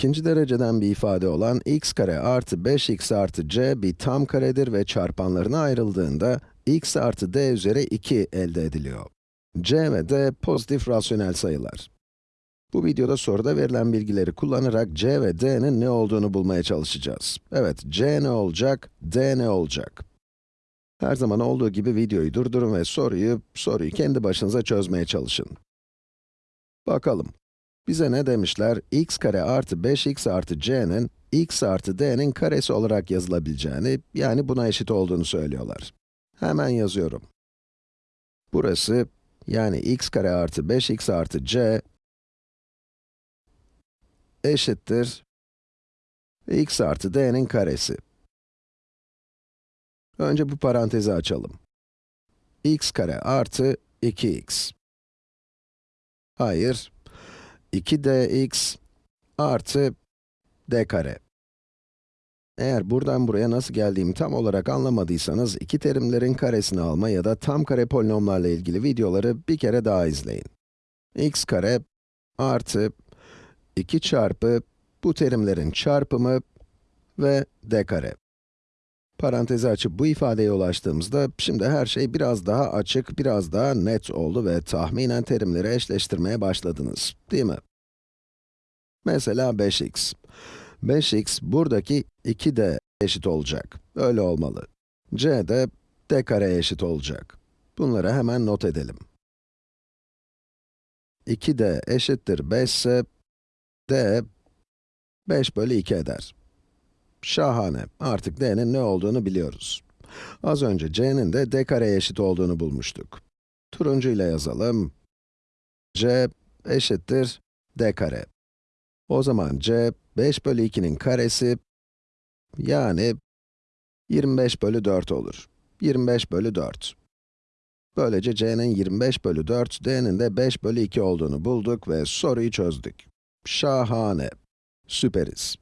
ikinci dereceden bir ifade olan x kare artı 5x artı c bir tam karedir ve çarpanlarına ayrıldığında x artı d üzeri 2 elde ediliyor. c ve d pozitif rasyonel sayılar. Bu videoda soruda verilen bilgileri kullanarak c ve d'nin ne olduğunu bulmaya çalışacağız. Evet, c ne olacak, d ne olacak? Her zaman olduğu gibi videoyu durdurun ve soruyu, soruyu kendi başınıza çözmeye çalışın. Bakalım. Bize ne demişler? x kare artı 5x artı c'nin x artı d'nin karesi olarak yazılabileceğini, yani buna eşit olduğunu söylüyorlar. Hemen yazıyorum. Burası, yani x kare artı 5x artı c eşittir x artı d'nin karesi. Önce bu parantezi açalım. x kare artı 2x. Hayır, 2dx artı d kare. Eğer buradan buraya nasıl geldiğimi tam olarak anlamadıysanız, iki terimlerin karesini alma ya da tam kare polinomlarla ilgili videoları bir kere daha izleyin. x kare artı 2 çarpı bu terimlerin çarpımı ve d kare. Parantezi açıp bu ifadeye ulaştığımızda, şimdi her şey biraz daha açık, biraz daha net oldu ve tahminen terimleri eşleştirmeye başladınız, değil mi? Mesela 5x. 5x buradaki 2d eşit olacak. Öyle olmalı. c de d kareye eşit olacak. Bunları hemen not edelim. 2d eşittir 5 ise, d 5 bölü 2 eder. Şahane. Artık d'nin ne olduğunu biliyoruz. Az önce c'nin de d kareye eşit olduğunu bulmuştuk. Turuncu ile yazalım. c eşittir d kare. O zaman c, 5 bölü 2'nin karesi, yani 25 bölü 4 olur. 25 bölü 4. Böylece c'nin 25 bölü 4, d'nin de 5 bölü 2 olduğunu bulduk ve soruyu çözdük. Şahane. Süperiz.